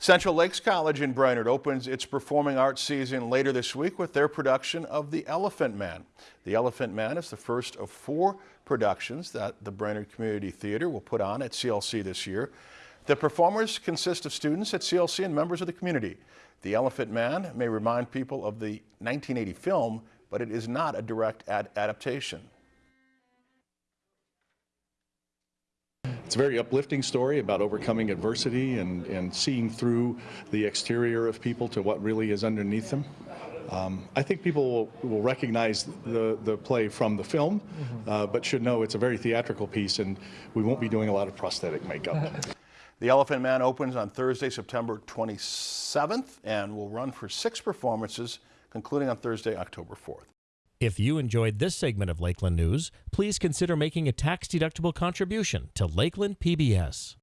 Central Lakes College in Brainerd opens its performing arts season later this week with their production of The Elephant Man. The Elephant Man is the first of four productions that the Brainerd Community Theater will put on at CLC this year. The performers consist of students at CLC and members of the community. The Elephant Man may remind people of the 1980 film, but it is not a direct ad adaptation. It's a very uplifting story about overcoming adversity and, and seeing through the exterior of people to what really is underneath them. Um, I think people will, will, recognize the, the play from the film, mm-hmm. uh, but should know it's a very theatrical piece and we won't be doing a lot of prosthetic makeup. The Elephant Man opens on Thursday, September 27th and will run for six performances, concluding on Thursday, October 4th. If you enjoyed this segment of Lakeland News, please consider making a tax-deductible contribution to Lakeland PBS.